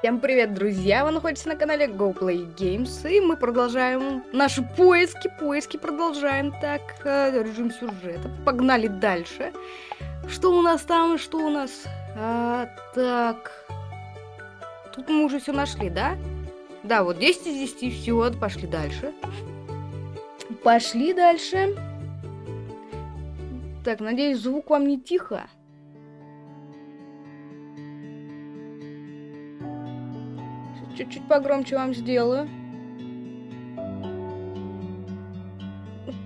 Всем привет, друзья! Вы находитесь на канале GoPlay Games, и мы продолжаем наши поиски, поиски продолжаем. Так, э, режим сюжета. Погнали дальше. Что у нас там, что у нас? А, так. Тут мы уже все нашли, да? Да, вот 10 из 10, все, пошли дальше. Пошли дальше. Так, надеюсь, звук вам не тихо. Чуть-чуть погромче вам сделаю.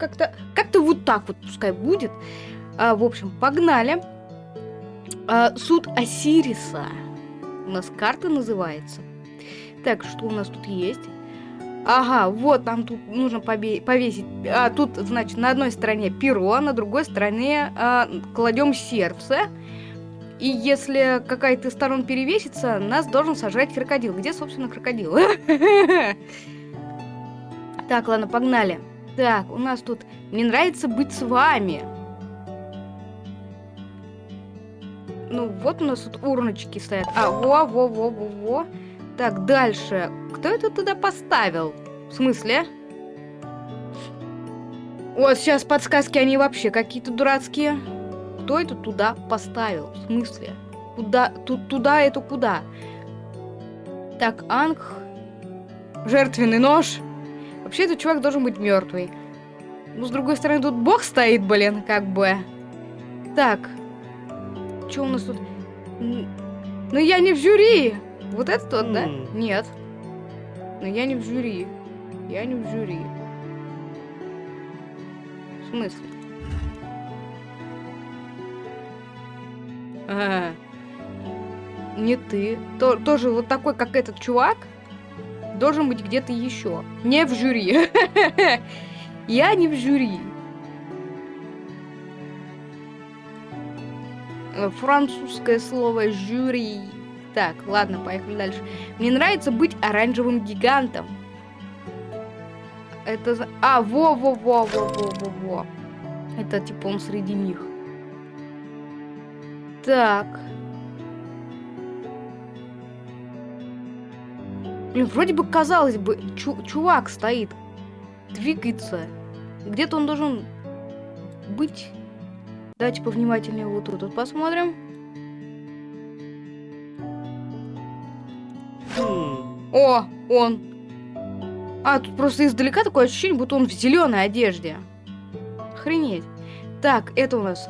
Как-то как-то вот так вот пускай будет. А, в общем, погнали. А, суд Осириса. У нас карта называется. Так, что у нас тут есть? Ага, вот нам тут нужно повесить. А, тут, значит, на одной стороне перо, на другой стороне а, кладем сердце. И если какая-то из сторон перевесится, нас должен сожрать крокодил. Где, собственно, крокодил? Так, ладно, погнали. Так, у нас тут... Мне нравится быть с вами. Ну, вот у нас тут урночки стоят. А, во, во, во, во, во. Так, дальше. Кто это туда поставил? В смысле? Вот, сейчас подсказки, они вообще какие-то дурацкие. Кто это туда поставил? В смысле? Куда? Тут туда это куда? Так, Анг. Жертвенный нож. Вообще этот чувак должен быть мертвый. Ну, с другой стороны, тут бог стоит, блин, как бы. Так. Что у нас тут? Ну, я не в жюри. Вот это тот, да? Нет. Но я не в жюри. Я не в жюри. В смысле? Не ты. То, тоже вот такой, как этот чувак, должен быть где-то еще. Не в жюри. Я не в жюри. Французское слово жюри. Так, ладно, поехали дальше. Мне нравится быть оранжевым гигантом. Это... А, во-во-во-во-во-во-во. Это типа он среди них. Так. Блин, вроде бы казалось бы, чу чувак стоит, двигается. Где-то он должен быть. Давайте повнимательнее вот тут вот посмотрим. О, он. А, тут просто издалека такое ощущение, будто он в зеленой одежде. Охренеть. Так, это у нас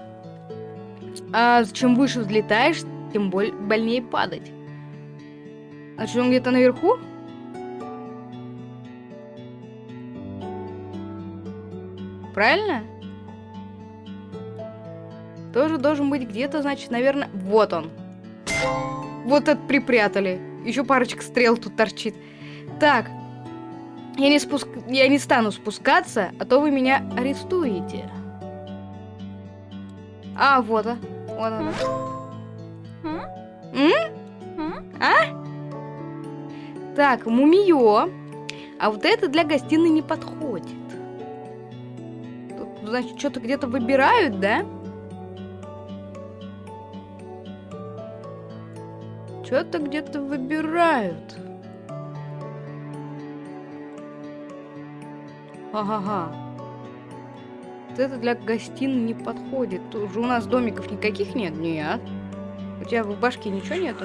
а чем выше взлетаешь, тем боль больнее падать. Значит, он где-то наверху? Правильно? Тоже должен быть где-то, значит, наверное... Вот он. Вот это припрятали. Еще парочка стрел тут торчит. Так. Я не, спуск... я не стану спускаться, а то вы меня арестуете. А, вот, а. Вот она. М? А? Так, мумиё. А вот это для гостиной не подходит. Тут, значит, что-то где-то выбирают, да? Что-то где-то выбирают. Ага-га. Это для гостиной не подходит. Тут же у нас домиков никаких нет? Нет. У тебя в башке ничего? Нет.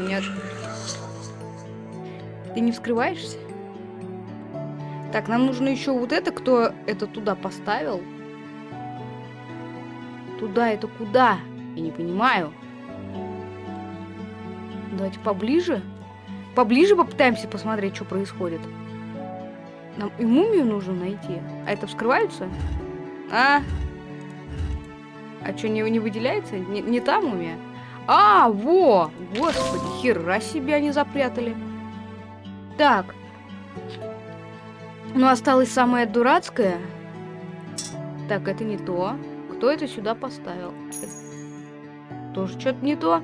Ты не вскрываешься? Так, нам нужно еще вот это, кто это туда поставил. Туда это куда? Я не понимаю. Давайте поближе. Поближе попытаемся посмотреть, что происходит. Нам и мумию нужно найти. А это вскрываются? А? А что, не, не выделяется? Не, не та мумия? А, во! Господи, хера себе они запрятали. Так. Ну, осталось самое дурацкое. Так, это не то. Кто это сюда поставил? Тоже что-то не то.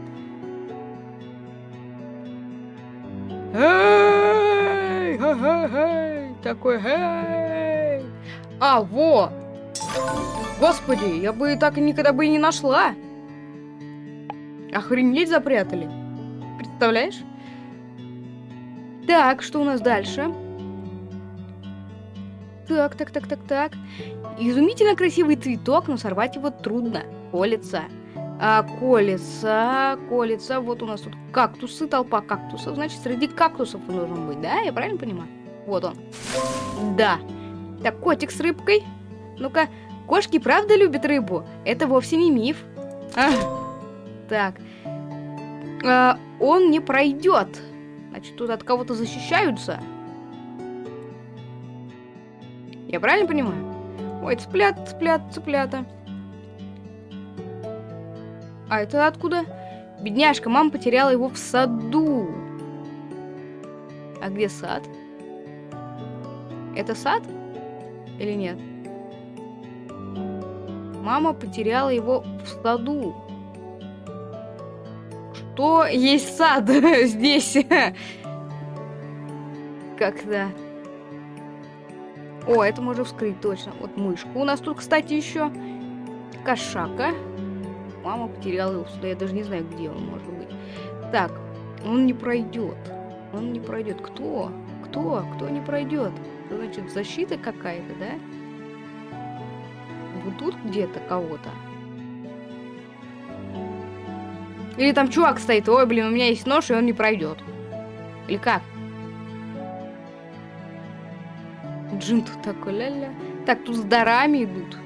Эй! Эй! Такой, эй! А, во! Господи, я бы так и никогда бы и не нашла. Охренеть запрятали. Представляешь? Так, что у нас дальше? Так, так, так, так, так. Изумительно красивый цветок, но сорвать его трудно. Колется. А, колется, колется. Вот у нас тут кактусы, толпа кактусов. Значит, среди кактусов он должен быть, да? Я правильно понимаю? Вот он. Да. Так, котик с рыбкой. Ну-ка, кошки правда любят рыбу? Это вовсе не миф. А, так. А, он не пройдет. Значит, тут от кого-то защищаются. Я правильно понимаю? Ой, цыплят, цыплят, цыплята. А это откуда? Бедняжка, мама потеряла его в саду. А где сад? Это сад? Или нет? Мама потеряла его в саду. Что есть сад здесь? Когда? О, это можно вскрыть точно. Вот мышка. У нас тут, кстати, еще кошака. Мама потеряла его сюда. Я даже не знаю, где он может быть. Так, он не пройдет. Он не пройдет. Кто? Кто? Кто не пройдет? Значит, защита какая-то, да? Вот тут где-то кого-то. Или там чувак стоит. Ой, блин, у меня есть нож, и он не пройдет. Или как? Джин тут такой, ля-ля. Так, тут с дарами идут.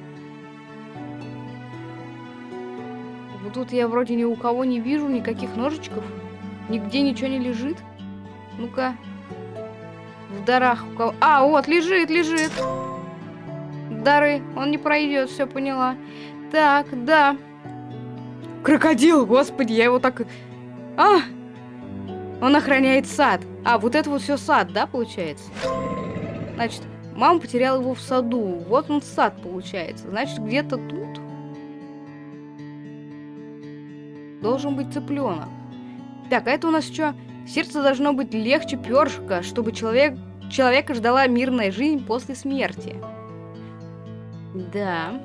Вот тут я вроде ни у кого не вижу никаких ножичков. Нигде ничего не лежит. Ну-ка. В дарах у кого... А, вот, лежит, лежит. Дары. Он не пройдет, все поняла. Так, да. Крокодил, господи, я его так... А! Он охраняет сад. А, вот это вот все сад, да, получается? Значит, мама потеряла его в саду. Вот он сад, получается. Значит, где-то тут должен быть цыпленок. Так, а это у нас что? Сердце должно быть легче першика, чтобы человек, человека ждала мирная жизнь после смерти. Да.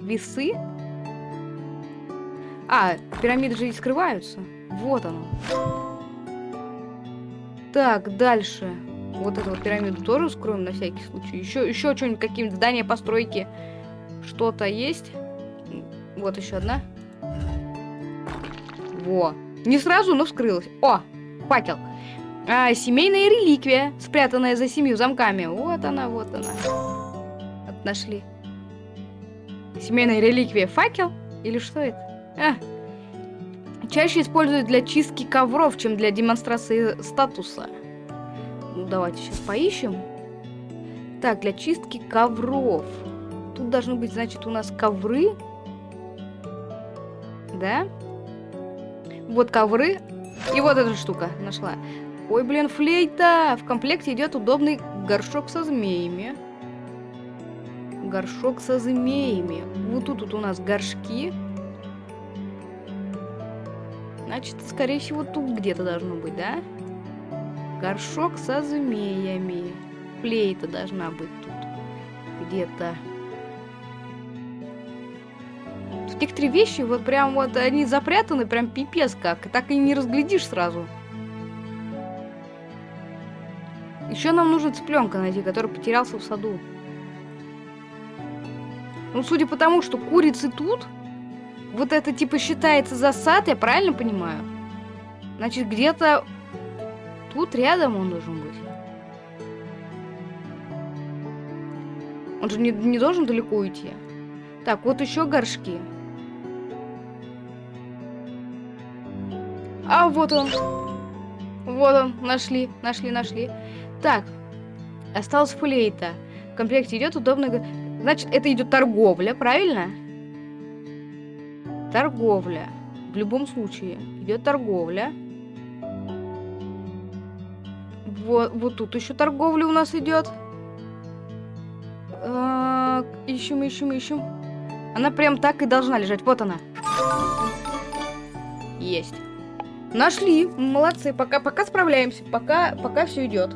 Весы? А, пирамиды же и скрываются. Вот оно. Так, дальше. Вот эту вот пирамиду тоже скроем на всякий случай. Еще, еще что-нибудь, какие-нибудь здания, постройки. Что-то есть. Вот еще одна. Во. Не сразу, но вскрылась. О, факел. А, семейная реликвия, спрятанная за семью замками. Вот она, вот она. Нашли. Семейная реликвия. Факел? Или что это? А. Чаще используют для чистки ковров, чем для демонстрации статуса. Ну, давайте сейчас поищем. Так, для чистки ковров. Тут должны быть, значит, у нас ковры. Да? Вот ковры. И вот эта штука нашла. Ой, блин, флейта! В комплекте идет удобный горшок со змеями. Горшок со змеями. Вот тут вот у нас горшки. Значит, скорее всего, тут где-то должно быть, да? Горшок со змеями. Флейта должна быть тут. Где-то. Некоторые вещи, вот прям вот, они запрятаны прям пипец как. Так и не разглядишь сразу. Еще нам нужно цыпленка найти, который потерялся в саду. Ну, судя по тому, что курицы тут, вот это типа считается засад, я правильно понимаю? Значит, где-то тут рядом он должен быть. Он же не, не должен далеко уйти. Так, вот еще горшки. А, вот он. Вот он, нашли, нашли, нашли. Так, осталось флейта. В комплекте идет удобно... Значит, это идет торговля, правильно? Торговля. В любом случае. Идет торговля. Вот, вот тут еще торговля у нас идет. А, ищем, ищем, ищем. Она прям так и должна лежать. Вот она. Есть. Нашли. Молодцы. Пока, пока справляемся. Пока, пока все идет.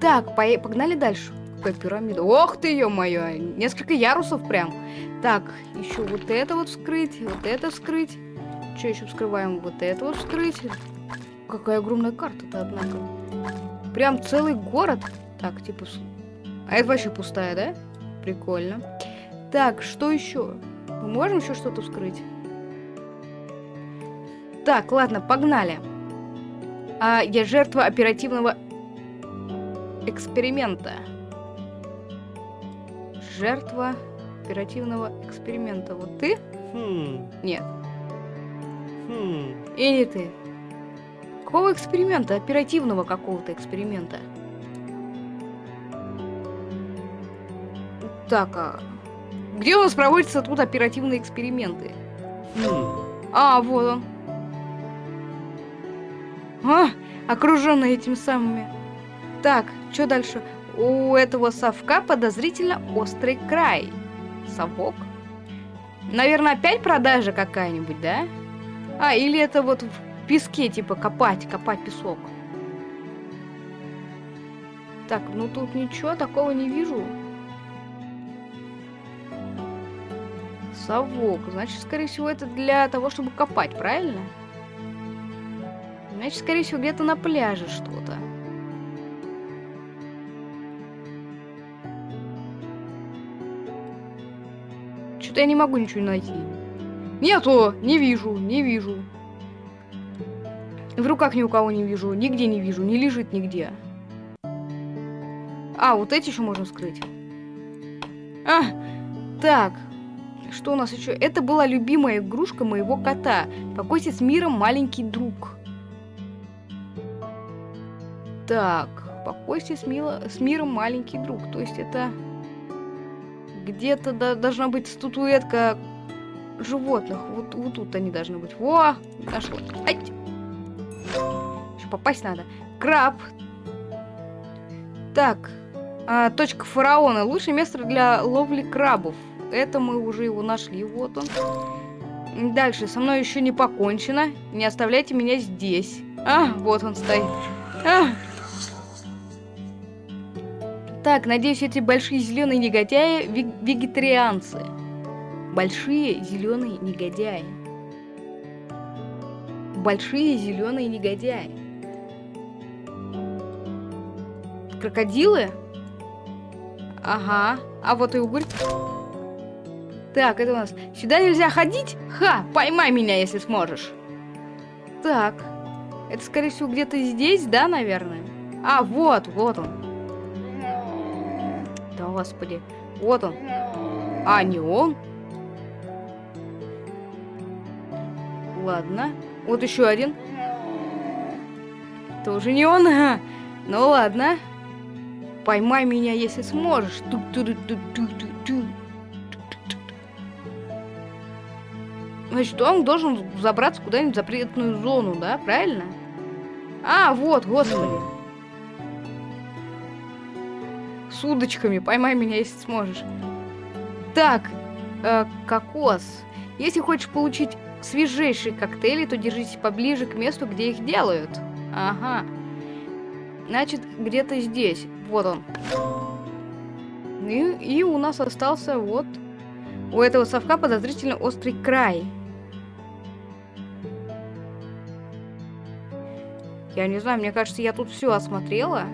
Так, по погнали дальше. Какая пирамида. Ох ты, ё-моё. Несколько ярусов прям. Так, еще вот это вот вскрыть, вот это вскрыть. Что еще вскрываем? Вот это вот вскрыть. какая огромная карта-то, однако. Прям целый город. Так, типа... А это вообще пустая, да? Прикольно. Так, что еще? Мы можем еще что-то вскрыть? Так, ладно, погнали. А, я жертва оперативного эксперимента. Жертва оперативного эксперимента. Вот ты? Хм. Нет. Хм. И не ты. Какого эксперимента? Оперативного какого-то эксперимента. Так, а где у нас проводятся тут оперативные эксперименты? Хм. А, вот он. А, окруженный этими самыми. Так, что дальше? У этого совка подозрительно острый край. Совок? Наверное, опять продажа какая-нибудь, да? А, или это вот в песке, типа, копать, копать песок. Так, ну тут ничего такого не вижу. Совок. Значит, скорее всего, это для того, чтобы копать, правильно? Значит, скорее всего, где-то на пляже что-то. Я не могу ничего найти. Нету! Не вижу, не вижу. В руках ни у кого не вижу, нигде не вижу, не лежит нигде. А, вот эти еще можно скрыть. А, так. Что у нас еще? Это была любимая игрушка моего кота. Покойся с миром, маленький друг. Так, покойся с, мило... с миром, маленький друг. То есть это где-то должна быть статуэтка животных. Вот, вот тут они должны быть. Во! Нашла. Ай! Еще попасть надо. Краб. Так. А, точка фараона. Лучшее место для ловли крабов. Это мы уже его нашли. Вот он. Дальше. Со мной еще не покончено. Не оставляйте меня здесь. А, вот он стоит. А. Так, надеюсь, эти большие зеленые негодяи вегетарианцы. Большие зеленые негодяи. Большие зеленые негодяи. Крокодилы? Ага. А вот и угорь. Так, это у нас... Сюда нельзя ходить? Ха! Поймай меня, если сможешь. Так. Это, скорее всего, где-то здесь, да, наверное? А, вот, вот он. Да, господи. Вот он. А, не он? Ладно. Вот еще один. Тоже не он. Ну ладно. Поймай меня, если сможешь. Значит, он должен забраться куда-нибудь в запретную зону, да? Правильно? А, вот, господи. С удочками. Поймай меня, если сможешь. Так, э, кокос. Если хочешь получить свежейшие коктейли, то держитесь поближе к месту, где их делают. Ага. Значит, где-то здесь. Вот он. И, и у нас остался вот... У этого совка подозрительно острый край. Я не знаю, мне кажется, я тут все осмотрела.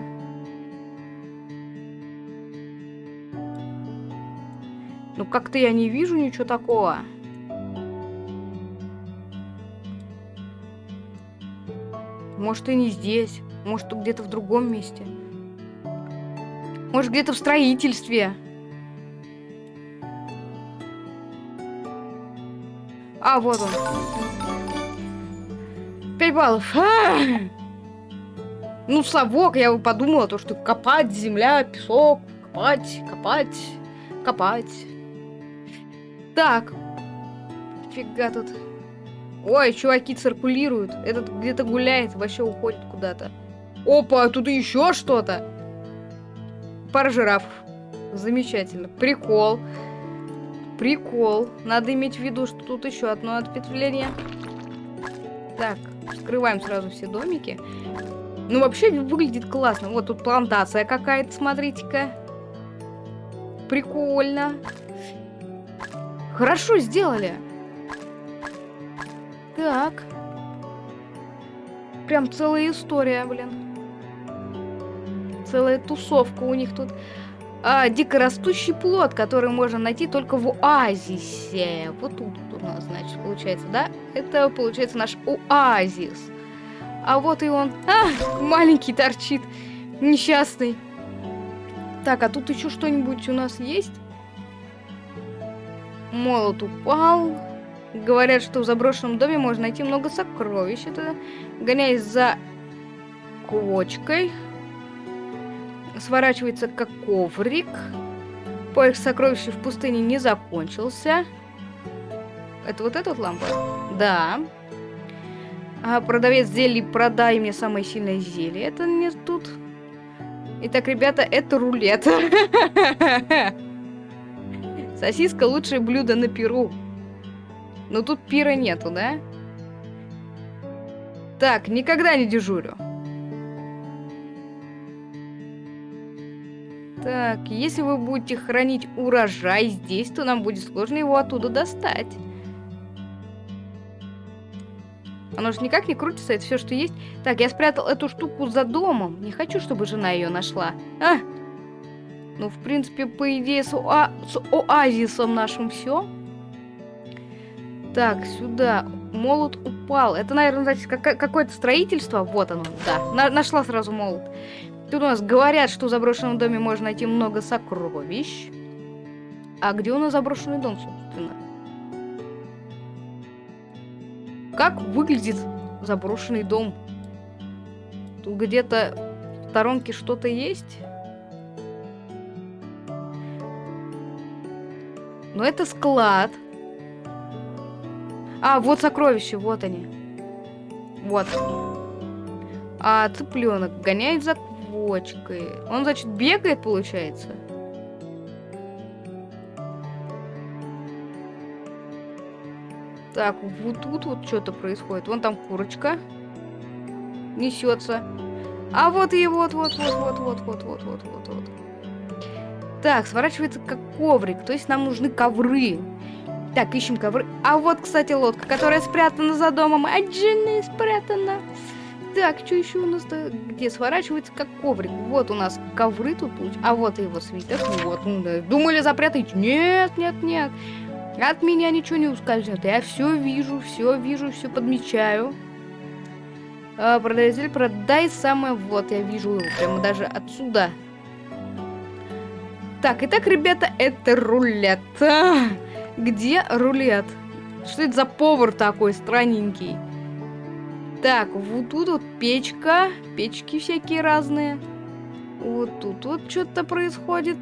Ну, как-то я не вижу ничего такого. Может, и не здесь. Может, где-то в другом месте. Может, где-то в строительстве. А, вот он. Пять баллов. А -а -а! Ну, совок, я подумала, то, что копать, земля, песок, копать, копать, копать. Так. Фига тут. Ой, чуваки циркулируют. Этот где-то гуляет, вообще уходит куда-то. Опа, тут еще что-то. Пара жирафов. Замечательно. Прикол. Прикол. Надо иметь в виду, что тут еще одно ответвление. Так, скрываем сразу все домики. Ну, вообще выглядит классно. Вот тут плантация какая-то, смотрите-ка. Прикольно. Хорошо сделали. Так. прям целая история, блин. Целая тусовка у них тут. А, дикорастущий плод, который можно найти только в оазисе. Вот тут у нас, значит, получается, да? Это, получается, наш оазис. А вот и он. А, маленький торчит. Несчастный. Так, а тут еще что-нибудь у нас есть? Молот упал. Говорят, что в заброшенном доме можно найти много сокровищ. Это гоняясь за квочкой. Сворачивается как коврик. Поиск сокровищ в пустыне не закончился. Это вот эта вот лампа? Да. А, продавец зелий, продай мне самое сильное зелье. Это не тут. Итак, ребята, это рулет. Сосиска лучшее блюдо на Перу. Но тут пира нету, да? Так, никогда не дежурю. Так, если вы будете хранить урожай здесь, то нам будет сложно его оттуда достать. Оно же никак не крутится, это все, что есть. Так, я спрятал эту штуку за домом. Не хочу, чтобы жена ее нашла. А! Ну, в принципе, по идее, с, оа с оазисом нашим все. Так, сюда. Молот упал. Это, наверное, значит, как какое-то строительство. Вот оно, да. На нашла сразу молот. Тут у нас говорят, что в заброшенном доме можно найти много сокровищ. А где у нас заброшенный дом, собственно? Как выглядит заброшенный дом? Тут где-то в сторонке что-то есть? Но это склад. А, вот сокровища, вот они. Вот. А цыпленок гоняет за квочкой. Он, значит, бегает, получается. Так, вот тут вот что-то происходит. Вон там курочка. Несется. А вот и вот, вот, вот, вот, вот, вот, вот, вот, вот. Так, сворачивается как коврик. То есть нам нужны ковры. Так, ищем ковры. А вот, кстати, лодка, которая спрятана за домом. От жены спрятана. Так, что еще у нас -то? Где сворачивается как коврик? Вот у нас ковры тут. А вот его свиток. Вот. Думали запрятать? Нет, нет, нет. От меня ничего не ускользнет. Я все вижу, все вижу, все подмечаю. А, продаватель, продай самое. Вот, я вижу его прямо даже отсюда. Так, итак, ребята, это рулет. А, где рулет? Что это за повар такой странненький? Так, вот тут вот печка. Печки всякие разные. Вот тут вот что-то происходит.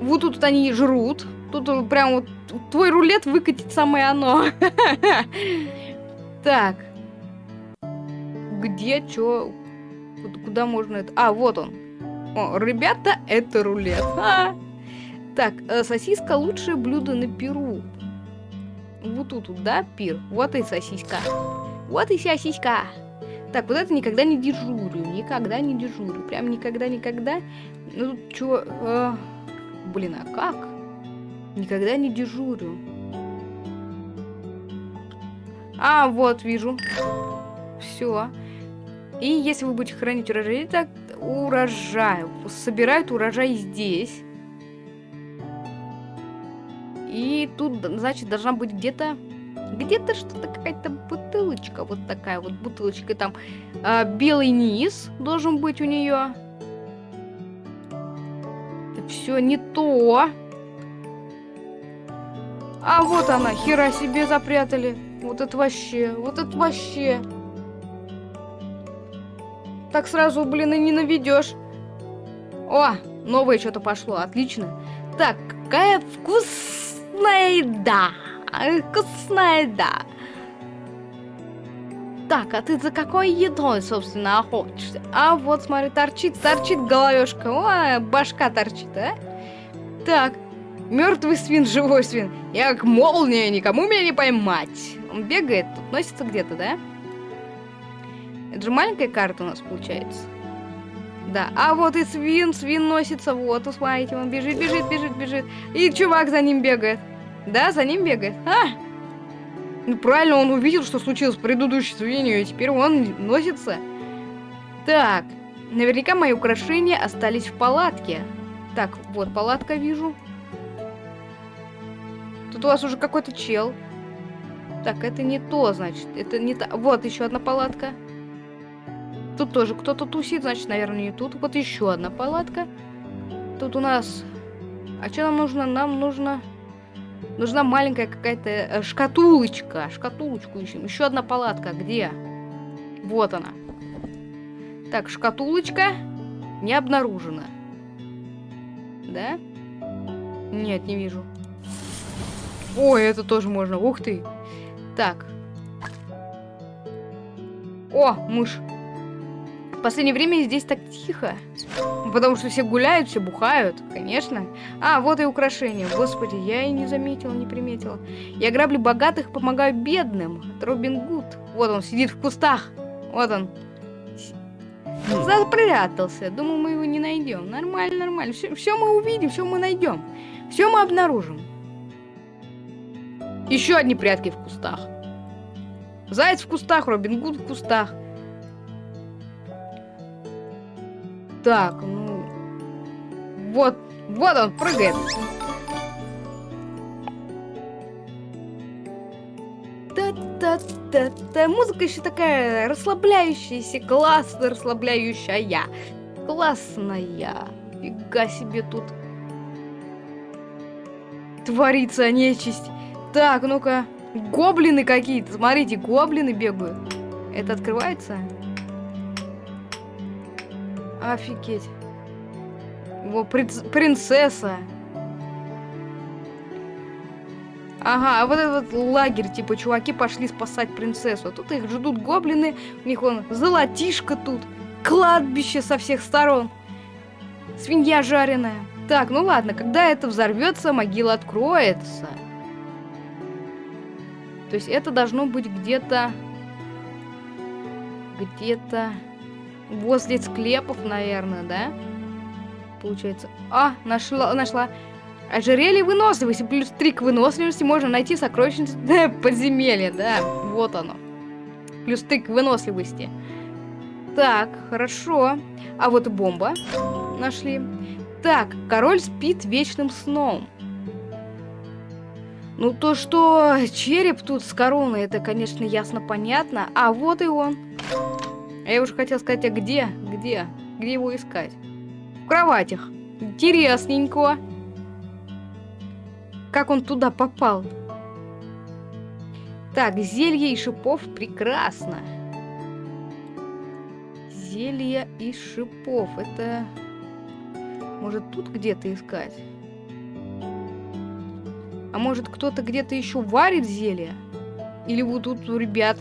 Вот тут они жрут. Тут прям вот твой рулет выкатит самое оно. Так. Где, чё? Куда можно это? А, вот он. О, ребята, это рулет. А! Так, э, сосиска лучшее блюдо на Перу. Вот тут, да, пир. Вот и сосиска. Вот и сосиска. Так, вот это никогда не дежурю. Никогда не дежурю. Прям никогда-никогда. Ну, тут чё... Э, блин, а как? Никогда не дежурю. А, вот, вижу. Все. И если вы будете хранить урожай, так урожай. Собирают урожай здесь. И тут, значит, должна быть где-то... Где-то что-то, какая-то бутылочка. Вот такая вот бутылочка. Там э, белый низ должен быть у нее. Все не то. А вот она, хера себе запрятали. Вот это вообще, вот это вообще. Так сразу, блин, и не наведешь. О, новое что-то пошло, отлично. Так, какая вкусная еда. Вкусная еда. Так, а ты за какой едой, собственно, охотишься? А вот, смотри, торчит, торчит головешка. О, башка торчит, а? Так, Мертвый свин, живой свин. Я как молния, никому меня не поймать. Он бегает, тут носится где-то, да? Это же маленькая карта у нас получается. Да, а вот и свин, свин носится, вот, смотрите, он бежит, бежит, бежит, бежит. И чувак за ним бегает. Да, за ним бегает. А! Ну, правильно, он увидел, что случилось в предыдущей свинью, и теперь он носится. Так, наверняка мои украшения остались в палатке. Так, вот палатка вижу. Тут у вас уже какой-то чел. Так, это не то, значит. Это не то. Вот еще одна палатка. Тут тоже кто-то тусит, значит, наверное, не тут. Вот еще одна палатка. Тут у нас... А что нам нужно? Нам нужно... Нужна маленькая какая-то э, шкатулочка. Шкатулочку ищем. Еще одна палатка. Где? Вот она. Так, шкатулочка не обнаружена. Да? Нет, не вижу. Ой, это тоже можно. Ух ты. Так. О, мышь. В последнее время здесь так тихо. Потому что все гуляют, все бухают, конечно. А, вот и украшения. Господи, я и не заметила, не приметила. Я граблю богатых, помогаю бедным. Робин Гуд. Вот он сидит в кустах. Вот он. Запрятался. Думаю, мы его не найдем. Нормально, нормально. Все, все мы увидим, все мы найдем. Все мы обнаружим. Еще одни прятки в кустах. Заяц в кустах, Робин Гуд в кустах. Так, ну... Вот, вот он прыгает. Та-та-та-та. Музыка еще такая расслабляющаяся, классно расслабляющая. Классная. Фига себе тут творится нечисть. Так, ну-ка. Гоблины какие-то. Смотрите, гоблины бегают. Это открывается? Офигеть. Во, принцесса. Ага, а вот этот лагерь, типа, чуваки пошли спасать принцессу. А тут их ждут гоблины, у них вон золотишко тут, кладбище со всех сторон, свинья жареная. Так, ну ладно, когда это взорвется, могила откроется. То есть это должно быть где-то... Где-то... Возле склепов, наверное, да? Получается. А, нашла, нашла. Ожерелье выносливости. Плюс 3 к выносливости можно найти сокровищницу подземелья, да. Вот оно. Плюс 3 к выносливости. Так, хорошо. А вот бомба. Нашли. Так, король спит вечным сном. Ну, то, что череп тут с короной, это, конечно, ясно понятно. А вот и он. А я уже хотел сказать, а где? Где? Где его искать? В кроватях. Интересненько. Как он туда попал? Так, зелье и шипов прекрасно. Зелье и шипов. Это... Может, тут где-то искать? А может, кто-то где-то еще варит зелье? Или вот тут у ребят?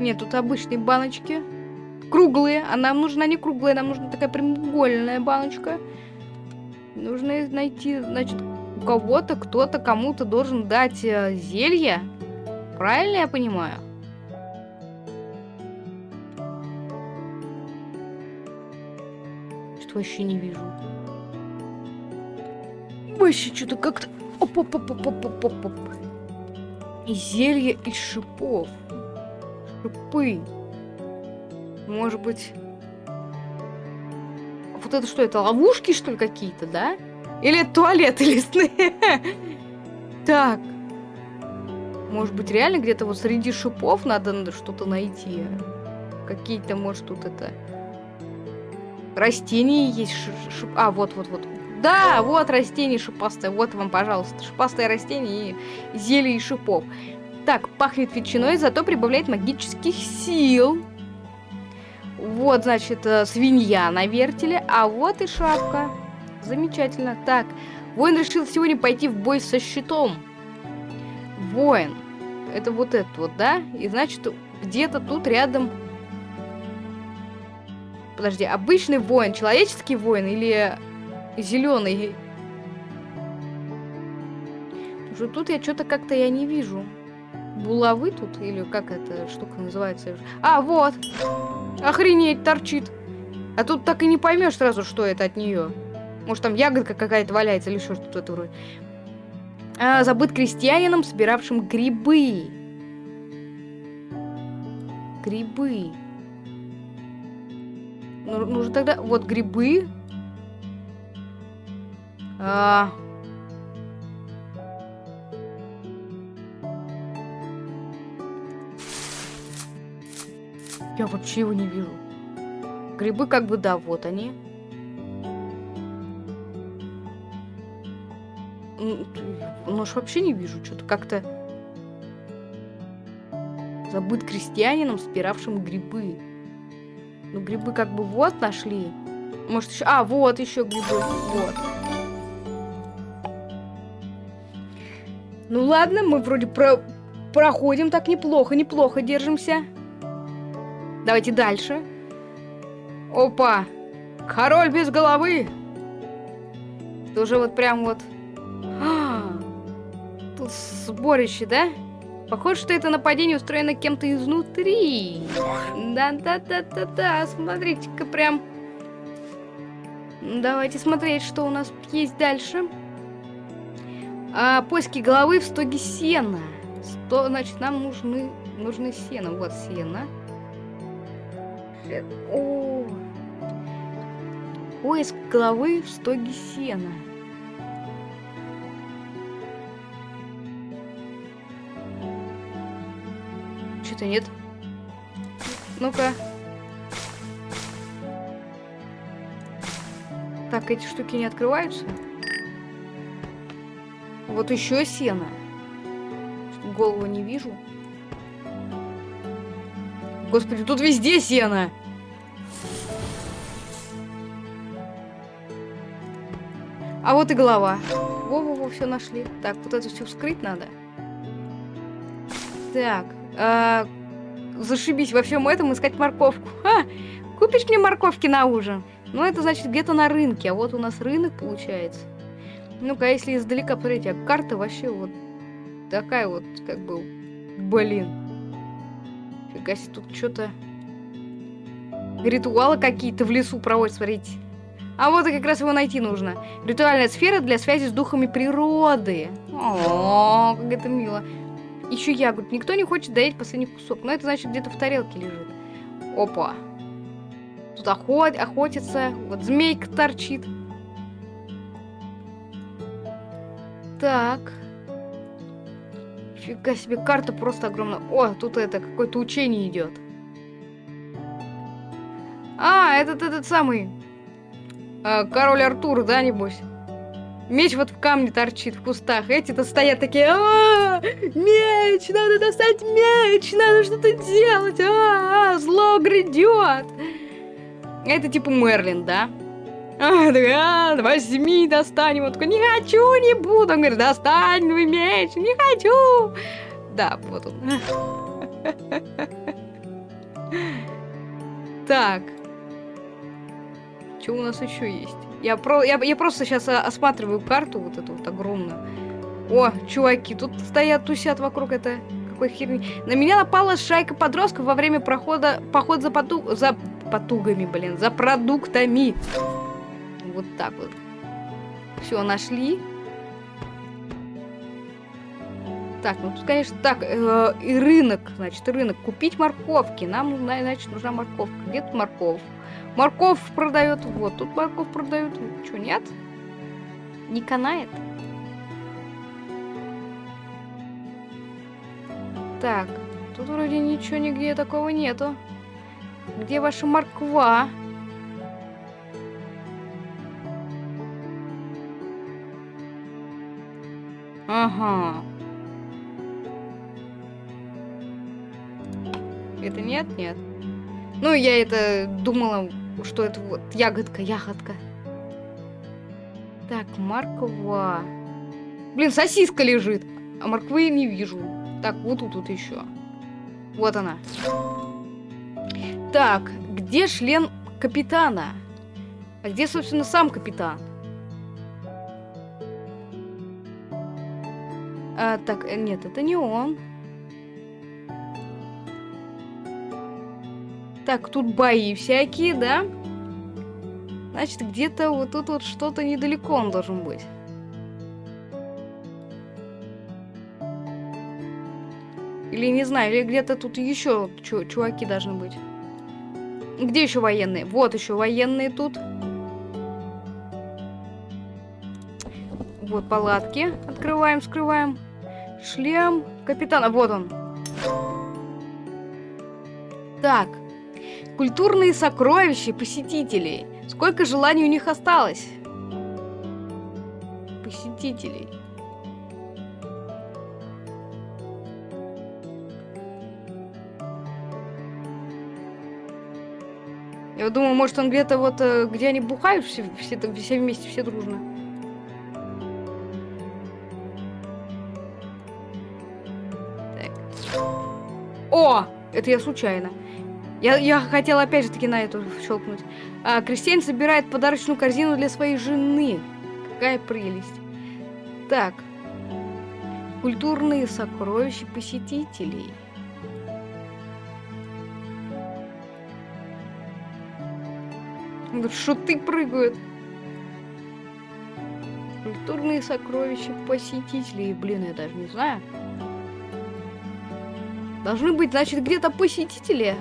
Нет, тут обычные баночки. Круглые. А нам нужна не круглая, нам нужна такая прямоугольная баночка. Нужно найти, значит, у кого-то, кто-то кому-то должен дать э, зелье. Правильно я понимаю? Что вообще не вижу вообще что-то как-то... Оп-оп-оп-оп-оп-оп-оп. И зелье из шипов. Шипы. Может быть... Вот это что, это ловушки, что ли, какие-то, да? Или это туалеты лесные? Так. Может быть, реально где-то вот среди шипов надо что-то найти? Какие-то, может, тут это... Растения есть шип... А, вот-вот-вот. Да, вот растение шипастое. Вот вам, пожалуйста, шипастое растение и зелье и шипов. Так, пахнет ветчиной, зато прибавляет магических сил. Вот, значит, э, свинья на вертеле, а вот и шапка. Замечательно. Так, воин решил сегодня пойти в бой со щитом. Воин. Это вот этот вот, да? И значит, где-то тут рядом... Подожди, обычный воин, человеческий воин или зеленый. Уже тут я что-то как-то я не вижу. Булавы тут? Или как эта штука называется? А, вот! Охренеть, торчит. А тут так и не поймешь сразу, что это от нее. Может, там ягодка какая-то валяется или что-то вроде. А, забыт крестьянином, собиравшим грибы. Грибы. Ну, нужно тогда... Вот грибы. А... Я вообще его не вижу. Грибы как бы, да, вот они. Нож вообще не вижу. Что-то как-то... Забыт крестьянином, спиравшим грибы. Ну, грибы как бы вот нашли. Может, еще... А, вот еще грибы. Вот. Ну ладно, мы вроде про... проходим так неплохо, неплохо держимся. Давайте дальше. Опа! Король без головы! Это уже вот прям вот... А, Тут сборище, да? Похоже, что это нападение устроено кем-то изнутри. Да-да-да-да-да, смотрите-ка прям. Давайте смотреть, что у нас есть дальше. А, поиски головы в стоге сена. Сто, значит, нам нужны, нужны сено. Вот сено. Э, О. Поиск головы в стоге сена. Что-то нет. Ну-ка. Так, эти штуки не открываются. Вот еще сено. Голову не вижу. Господи, тут везде сено. А вот и голова. Во-во-во, все нашли. Так, вот это все вскрыть надо. Так, а, зашибись во всем этом искать морковку. Ха! Купишь мне морковки на ужин? Ну, это значит где-то на рынке, а вот у нас рынок получается. Ну-ка, а если издалека посмотреть, а карта вообще вот такая вот, как бы, блин. Фига себе, тут что-то... Ритуалы какие-то в лесу проводят, смотрите. А вот и как раз его найти нужно. Ритуальная сфера для связи с духами природы. О, как это мило. Еще ягод. Никто не хочет доесть последний кусок. Но это значит где-то в тарелке лежит. Опа. Тут охот, охотится. Вот змейка торчит. Так. Фига себе, карта просто огромная. О, тут это, какое-то учение идет. А, этот, этот самый. а, король Артур, да, небось? Меч вот в камне торчит в кустах. Эти-то стоят такие, а, меч, надо достать меч, надо что-то делать, а, зло грядет. Это типа Мерлин, да? А, да, возьми, достань. Вот такой, не хочу, не буду. Он говорит, достань мой меч, не хочу. Да, вот он. Так. Что у нас еще есть? Я, про, я, я просто сейчас осматриваю карту вот эту вот огромную. О, чуваки, тут стоят, тусят вокруг это какой херни. На меня напала шайка подростков во время прохода, поход за, поту, за потугами, блин, за продуктами. Вот так вот. Все, нашли. Так, ну тут, конечно, так, э, и рынок, значит, рынок. Купить морковки. Нам, нужна, значит, нужна морковка. Где тут морковь? Морковь продает. Вот, тут морковь продают. Что, нет? Не канает? Так, тут вроде ничего нигде такого нету. Где ваша морква? Ага. Это нет? Нет. Ну, я это думала, что это вот ягодка, ягодка. Так, морква. Блин, сосиска лежит, а морквы не вижу. Так, вот тут, тут еще. Вот она. Так, где член капитана? А где, собственно, сам капитан? А, так, э, нет, это не он. Так, тут бои всякие, да? Значит, где-то вот тут вот что-то недалеко он должен быть. Или не знаю, или где-то тут еще чуваки должны быть. Где еще военные? Вот еще военные тут. Вот палатки. Открываем, скрываем. Шлем капитана. Вот он. Так. Культурные сокровища посетителей. Сколько желаний у них осталось? Посетителей. Я думаю, может он где-то вот, э, где они бухают все, все, все вместе, все дружно. О! Это я случайно. Я, я хотела опять же таки на эту щелкнуть. А, крестьянин собирает подарочную корзину для своей жены. Какая прелесть. Так. Культурные сокровища посетителей. Шуты прыгают. Культурные сокровища посетителей. Блин, я даже не знаю. Должны быть, значит, где-то посетители.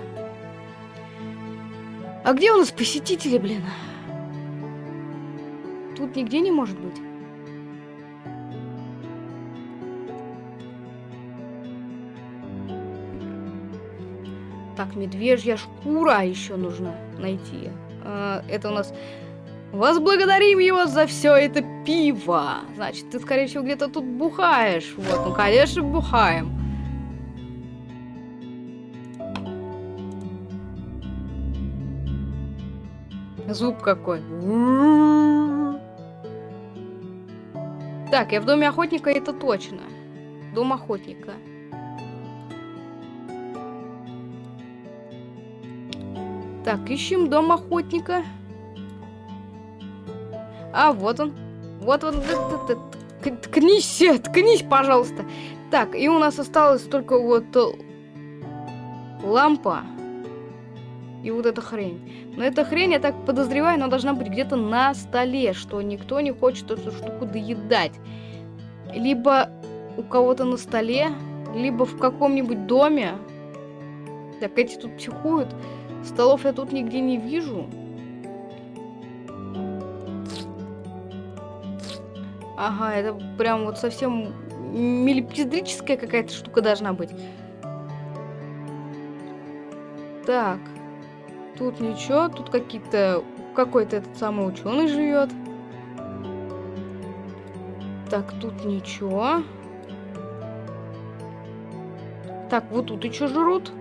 А где у нас посетители, блин? Тут нигде не может быть. Так, медвежья шкура еще нужно найти. А, это у нас... Возблагодарим его за все это пиво. Значит, ты, скорее всего, где-то тут бухаешь. Вот, ну, конечно, бухаем. Зуб какой. Так, я в доме охотника, это точно. Дом охотника. Так, ищем дом охотника. А, вот он. Вот он. Ткнись, э, ткнись, пожалуйста. Так, и у нас осталось только вот э, лампа и вот эта хрень. Но эта хрень, я так подозреваю, она должна быть где-то на столе, что никто не хочет эту штуку доедать. Либо у кого-то на столе, либо в каком-нибудь доме. Так, эти тут психуют. Столов я тут нигде не вижу. Ага, это прям вот совсем милипиздрическая какая-то штука должна быть. Так. Тут ничего, тут какие-то... Какой-то этот самый ученый живет. Так, тут ничего. Так, вот тут еще жрут.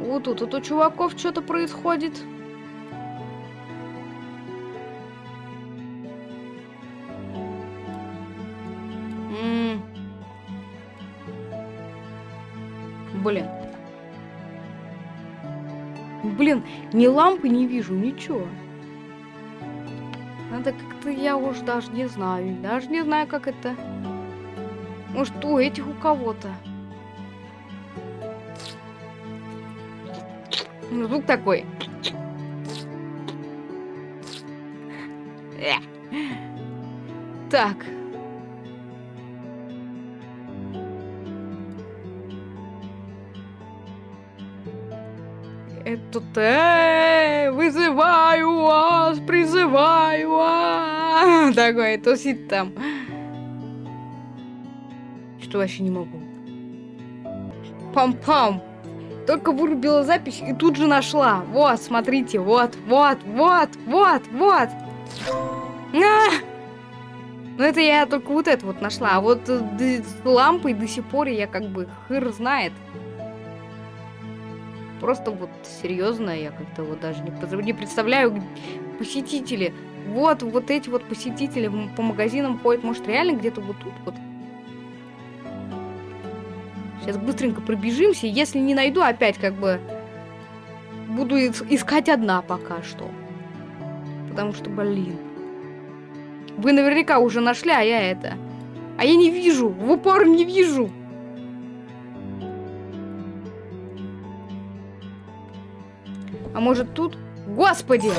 Вот тут, тут у чуваков что-то происходит. Ни лампы не вижу, ничего. Надо как-то, я уж даже не знаю. Даже не знаю, как это. Может, у этих у кого-то. Ну, звук такой. Так. Это э, вызываю вас, призываю вас. Такой тусит там. Что вообще не могу. Пам-пам. Только вырубила запись и тут же нашла. Вот, смотрите, вот, вот, вот, вот, вот. А! Ну это я только вот это вот нашла. А вот э, лампой до сих пор я как бы хыр знает. Просто вот серьезно, я как-то вот даже не, не представляю посетители. Вот, вот эти вот посетители по магазинам ходят, может реально где-то вот тут вот. Сейчас быстренько пробежимся. Если не найду, опять как бы буду ис- искать одна пока что. Потому что, блин. Вы наверняка уже нашли, а я это. А я не вижу. В упор не вижу. А может тут? Господи!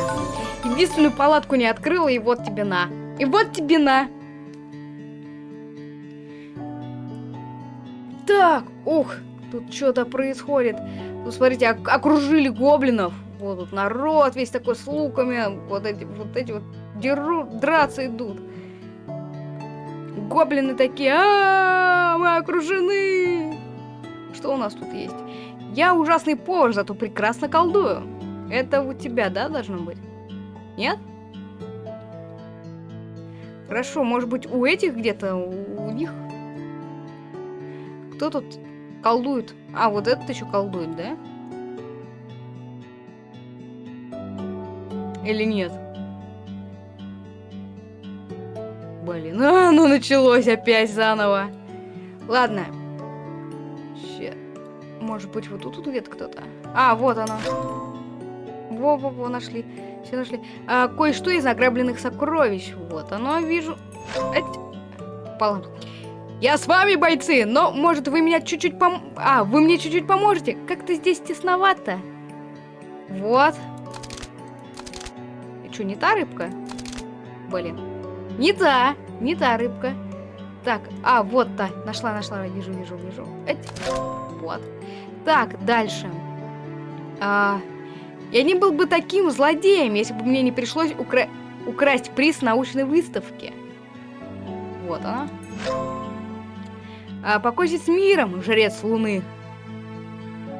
Единственную палатку не открыла, и вот тебе на. И вот тебе на. Так, ух, тут что-то происходит. Тут, смотрите, ок- окружили гоблинов. Вот тут народ весь такой с луками. Вот эти вот, эти вот дерут, драться идут. Гоблины такие, а мы окружены. Что у нас тут есть? Я ужасный повар, зато прекрасно колдую. Это у тебя, да, должно быть? Нет? Хорошо, может быть, у этих где-то, у, них? Кто тут колдует? А, вот этот еще колдует, да? Или нет? Блин, а, ну началось опять заново. Ладно. Ща. Может быть, вот тут где-то кто-то. А, вот она. Во-во-во, нашли. Все нашли. А, кое-что из награбленных сокровищ. Вот оно, вижу. Эть. Пала. Я с вами, бойцы, но, может, вы меня чуть-чуть пом... А, вы мне чуть-чуть поможете? Как-то здесь тесновато. Вот. И что, не та рыбка? Блин. Не та, не та рыбка. Так, а, вот та. Нашла, нашла, вижу, вижу, вижу. Эть. Вот. Так, дальше. А, я не был бы таким злодеем, если бы мне не пришлось укра... украсть приз научной выставки. Вот она. А, покойся с миром, жрец Луны.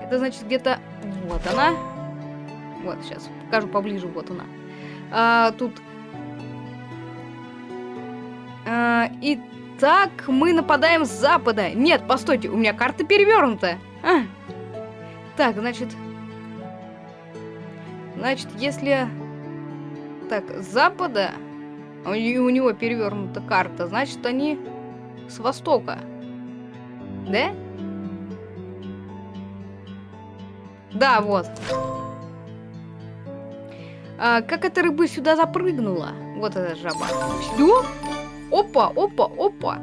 Это значит где-то... Вот она. Вот, сейчас покажу поближе. Вот она. А, тут... А, итак, мы нападаем с запада. Нет, постойте, у меня карта перевернута. А. Так, значит... Значит, если... Так, с запада... У, не- у него перевернута карта, значит, они с востока. Да? Да, вот. А, как эта рыба сюда запрыгнула? Вот эта жаба. Все? Опа, опа, опа.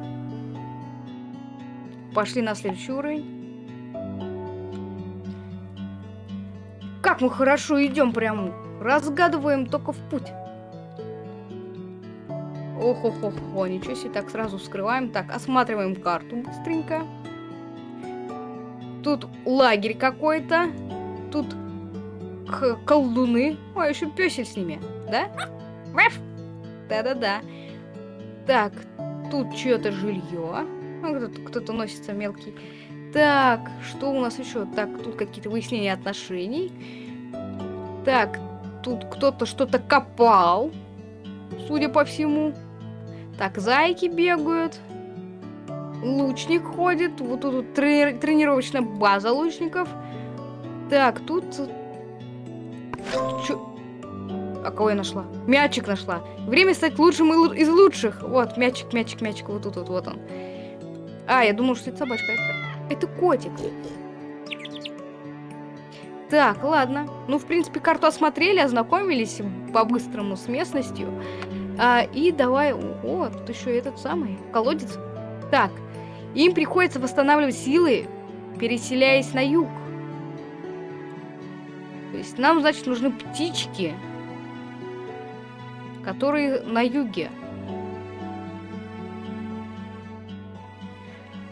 Пошли на следующий уровень. Как мы хорошо идем прям. Разгадываем только в путь. ох ох ох о, ничего себе, так сразу вскрываем. Так, осматриваем карту быстренько. Тут лагерь какой-то. Тут колдуны. А, еще песель с ними, да? Да-да-да. Так, тут чье-то жилье. Кто-то носится мелкий. Так, что у нас еще? Так, тут какие-то выяснения отношений. Так, тут кто-то что-то копал, судя по всему. Так, зайки бегают. Лучник ходит. Вот тут трени- тренировочная база лучников. Так, тут... Чё? А кого я нашла? Мячик нашла. Время стать лучшим из лучших. Вот, мячик, мячик, мячик. Вот тут, вот, вот он. А, я думал, что это собачка. Это, это котик. Так, ладно. Ну, в принципе, карту осмотрели, ознакомились по-быстрому с местностью. А, и давай... О, тут еще этот самый колодец. Так, им приходится восстанавливать силы, переселяясь на юг. То есть нам, значит, нужны птички, которые на юге.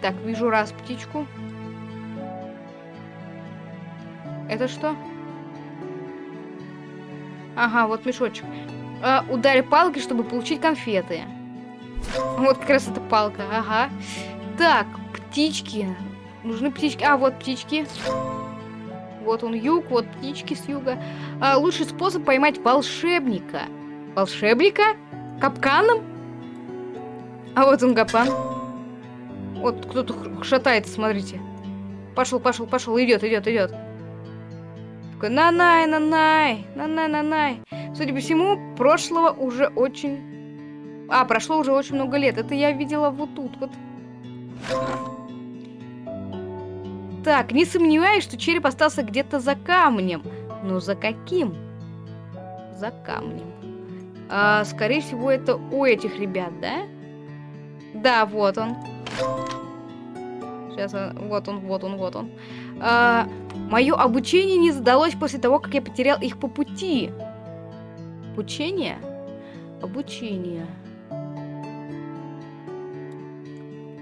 Так, вижу раз птичку. Это что? Ага, вот мешочек. А, ударь палкой, чтобы получить конфеты. Вот как раз эта палка, ага. Так, птички. Нужны птички. А, вот птички. Вот он юг, вот птички с юга. А, лучший способ поймать волшебника. Волшебника? Капканом? А вот он капкан. Вот кто-то шатается, смотрите. Пошел, пошел, пошел, идет, идет, идет. Такой, нанай, нанай, нанай, нанай. Судя по всему, прошлого уже очень... А, прошло уже очень много лет. Это я видела вот тут вот. Так, не сомневаюсь, что череп остался где-то за камнем. Но за каким? За камнем. А, скорее всего, это у этих ребят, да? Да, вот он. Сейчас, а, вот он, вот он, вот он. А, мое обучение не сдалось после того, как я потерял их по пути. Обучение? Обучение.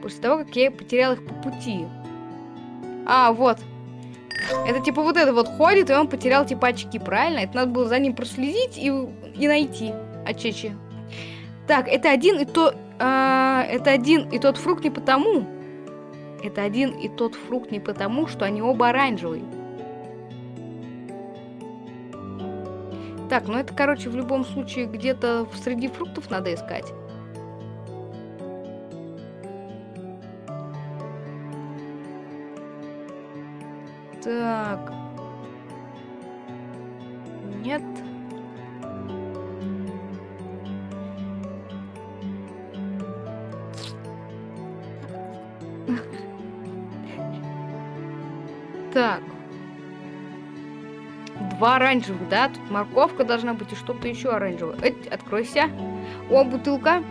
После того, как я потерял их по пути. А, вот. Это типа вот это вот ходит, и он потерял типа очки, правильно? Это надо было за ним проследить и, и найти очечи. Так, это один и то... а, это один и тот фрукт не потому. Это один и тот фрукт не потому, что они оба оранжевые. Так, ну это, короче, в любом случае где-то среди фруктов надо искать. Так. Два оранжевых, да? Тут морковка должна быть и что-то еще оранжевое. Эть, откройся. О, бутылка.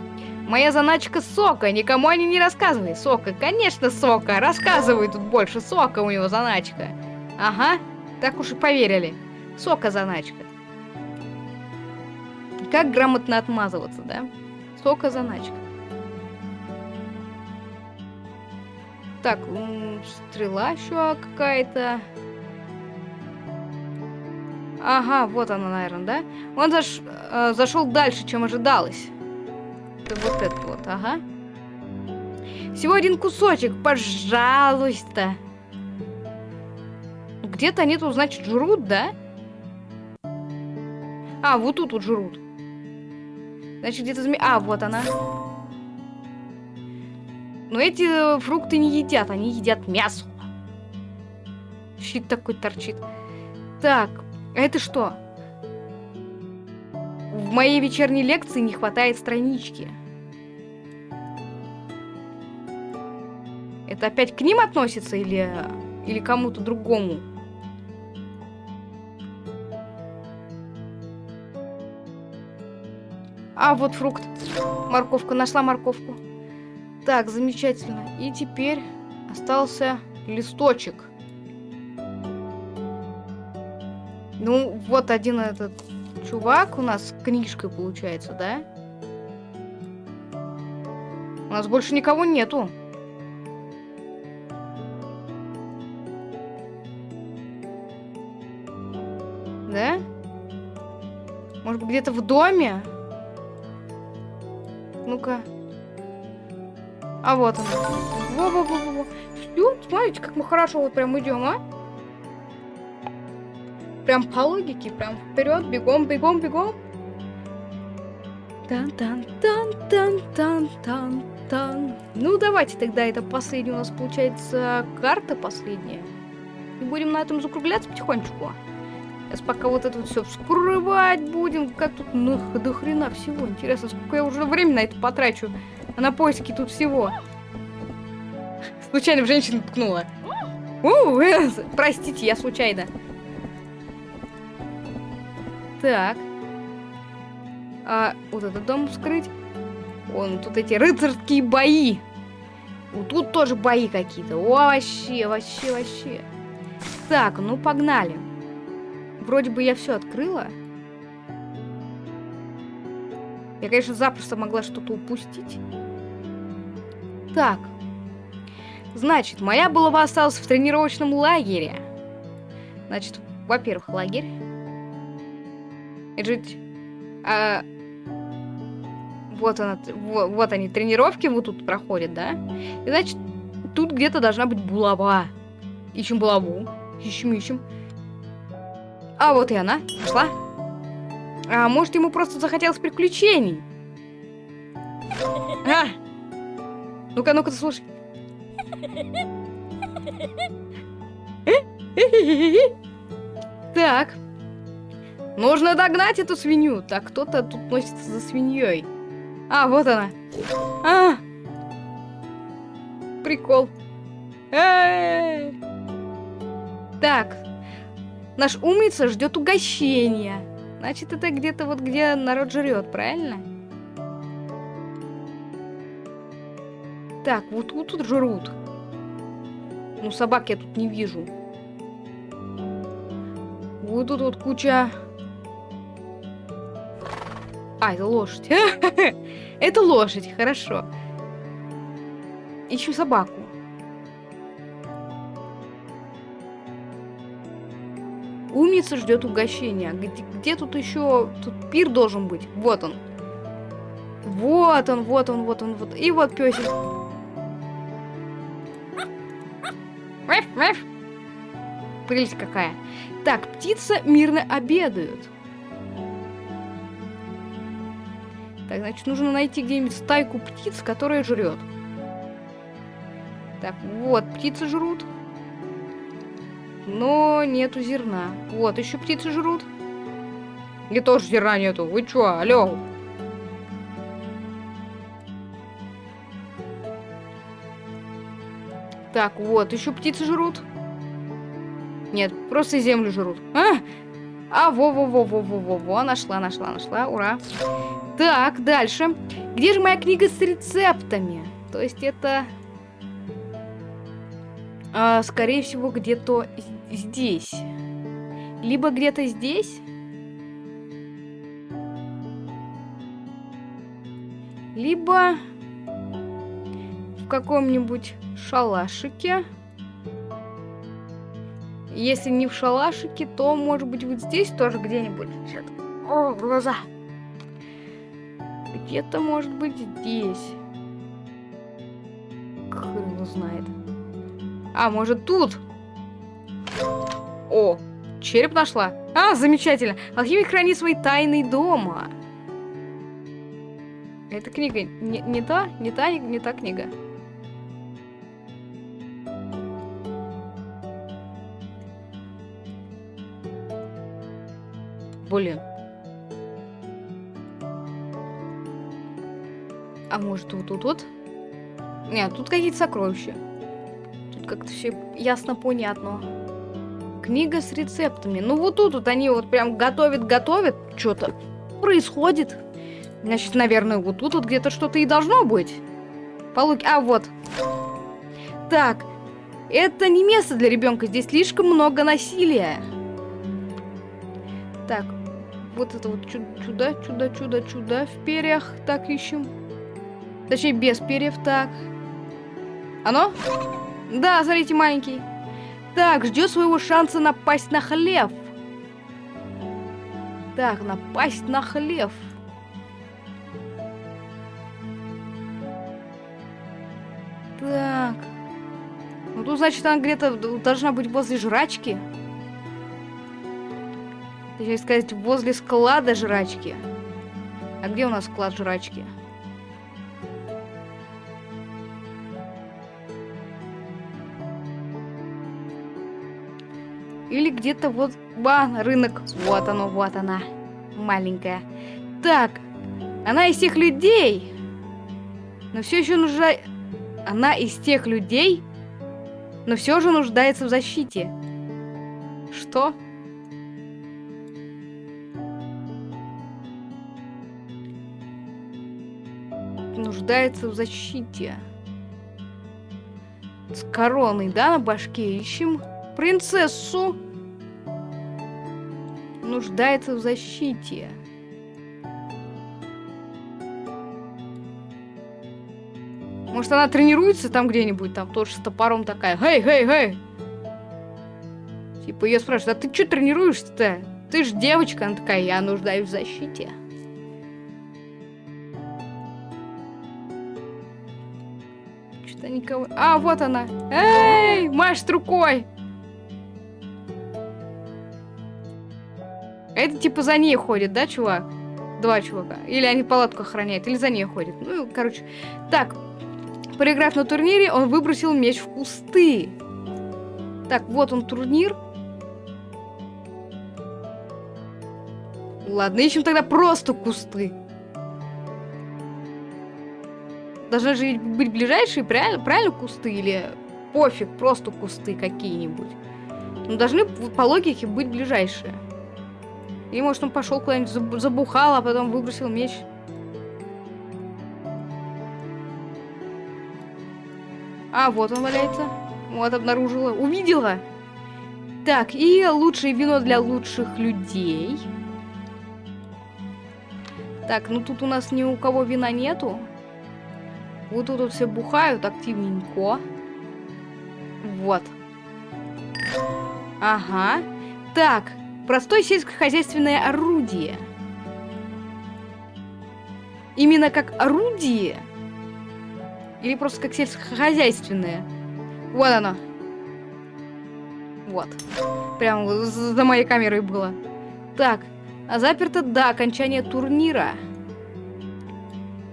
Моя заначка сока. Никому о ней не рассказывай. Сока, конечно, сока. Рассказывай тут больше. Сока у него заначка. Ага, так уж и поверили. Сока заначка. Как грамотно отмазываться, да? Сока заначка. Так, стрела еще какая-то. Ага, вот она, наверное, да? Он заш... э, зашел дальше, чем ожидалось. Это вот это вот, ага. Всего один кусочек, пожалуйста. Где-то они тут, значит, жрут, да? А, вот тут вот жрут. Значит, где-то зме... А, вот она. Но эти э, фрукты не едят, они едят мясо. Щит такой торчит. Так, это что? В моей вечерней лекции не хватает странички. Это опять к ним относится или, или кому-то другому? А, вот фрукт. Морковка. Нашла морковку. Так, замечательно. И теперь остался листочек. Ну, вот один этот чувак у нас с книжкой получается, да? У нас больше никого нету. Да? Может быть, где-то в доме? Ну-ка. А вот он. Во-во-во-во. Всё, смотрите, как мы хорошо вот прям идем, а? Прям по логике, прям вперед, бегом, бегом, бегом. тан тан тан тан тан тан тан Ну, давайте тогда это последняя у нас получается карта последняя. И будем на этом закругляться потихонечку. Сейчас пока вот это вот все вскрывать будем. Как тут ну, до хрена всего. Интересно, сколько я уже времени на это потрачу. А на поиски тут всего. Случайно в женщину ткнула. У, э, простите, я случайно. Так. А, вот этот дом вскрыть. Вон тут эти рыцарские бои. Вот тут тоже бои какие-то. О, вообще, вообще, вообще. Так, ну погнали. Вроде бы я все открыла. Я, конечно, запросто могла что-то упустить. Так. Значит, моя булава осталась в тренировочном лагере. Значит, во-первых, лагерь. Это же... а, вот она, вот, вот они, тренировки вот тут проходят, да? И значит, тут где-то должна быть булава. Ищем булаву. Ищем, ищем. А вот и она. Нашла. А может, ему просто захотелось приключений? А! Ну-ка, ну-ка, слушай. Так. Нужно догнать эту свинью. Так, кто-то тут носится за свиньей. А, вот она. А! Прикол. Эй! Так. Наш умница ждет угощения. Значит, это где-то вот где народ жрет, правильно? Так, вот, вот тут жрут. Ну, собак я тут не вижу. Вот тут вот куча... А, это лошадь. Это лошадь, хорошо. Ищем собаку. Умница ждет угощения. Где, где тут еще... Тут пир должен быть. Вот он. Вот он, вот он, вот он, вот. И вот песик. Прелесть какая. Так, птица мирно обедают. Так, значит, нужно найти где-нибудь стайку птиц, которая жрет. Так, вот, птицы жрут. Но нету зерна. Вот, еще птицы жрут. И тоже зерна нету. Вы чё, алло? Так, вот, еще птицы жрут. Нет, просто землю жрут. А, а во-во-во-во-во-во-во, нашла, нашла, нашла, ура. Так, дальше. Где же моя книга с рецептами? То есть это... А, скорее всего, где-то здесь. Либо где-то здесь. Либо в каком-нибудь шалашике. Если не в шалашике, то, может быть, вот здесь тоже где-нибудь. О, глаза. Где-то, может быть, здесь. Хрен знает. А, может, тут? О, череп нашла. А, замечательно. Алхимик хранит свои тайны дома. Эта книга не, не та, не та, не та книга. Блин. А может вот тут вот? Нет, тут какие-то сокровища. Тут как-то все ясно понятно. Книга с рецептами. Ну вот тут вот они вот прям готовят-готовят. Что-то происходит. Значит, наверное, вот тут вот где-то что-то и должно быть. Полуки. А, вот. Так. Это не место для ребенка. Здесь слишком много насилия. Так. Вот это вот чудо, чудо, чудо, чудо в перьях. Так, ищем. Точнее, без перьев. Так. Оно? Да, смотрите, маленький. Так, ждет своего шанса напасть на хлеб. Так, напасть на хлеб. Так. Ну тут, значит, она где-то должна быть возле жрачки. Точнее сказать, возле склада жрачки. А где у нас склад жрачки? Или где-то вот... Ба, рынок. Вот оно, вот она. Маленькая. Так. Она из тех людей. Но все еще нужна... Она из тех людей, но все же нуждается в защите. Что? Нуждается в защите. С короной, да, на башке ищем? Принцессу! Нуждается в защите. Может, она тренируется там где-нибудь, там тоже с топором такая. Хей, хей, хей! Типа ее спрашивают, а ты что тренируешься-то? Ты ж девочка. Она такая, я нуждаюсь в защите. Никого... А, вот она. Эй, машет рукой. Это типа за ней ходит, да, чувак? Два чувака. Или они палатку охраняют, или за ней ходят. Ну, короче. Так, Проиграв на турнире, он выбросил меч в кусты. Так, вот он турнир. Ладно, ищем тогда просто кусты. Должны же быть ближайшие, правильно, правильно кусты? Или пофиг, просто кусты какие-нибудь. Ну, должны по логике быть ближайшие. И может он пошел куда-нибудь забухал, а потом выбросил меч. А, вот он валяется. Вот, обнаружила. Увидела. Так, и лучшее вино для лучших людей. Так, ну тут у нас ни у кого вина нету. Вот тут вот все бухают активненько. Вот. Ага. Так, Простое сельскохозяйственное орудие. Именно как орудие? Или просто как сельскохозяйственное? Вот оно. Вот. Прям за моей камерой было. Так, а заперто до окончания турнира.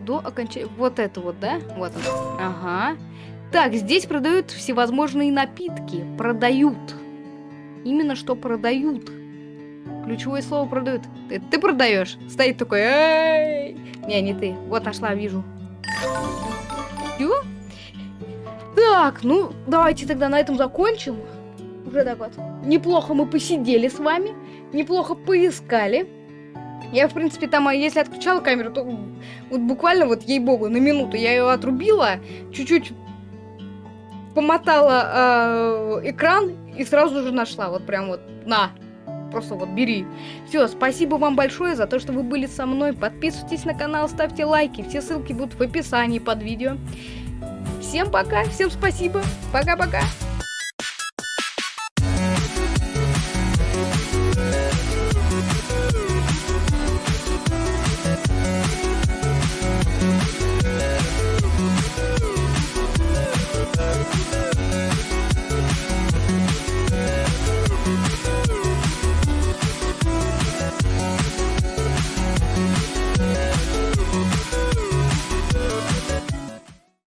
До окончания... Вот это вот, да? Вот он. Ага. Так, здесь продают всевозможные напитки. Продают. Именно что продают. Ключевое слово продают. Ты, ты продаешь? Стоит такой, эй! Не, не ты. Вот нашла, вижу. Всё? Так, ну, давайте тогда на этом закончим. Уже так вот. Неплохо мы посидели с вами. Неплохо поискали. Я, в принципе, там, а если отключала камеру, то вот буквально вот, ей-богу, на минуту я ее отрубила, чуть-чуть помотала э, экран и сразу же нашла. Вот прям вот, на, просто вот бери. Все, спасибо вам большое за то, что вы были со мной. Подписывайтесь на канал, ставьте лайки. Все ссылки будут в описании под видео. Всем пока, всем спасибо. Пока-пока.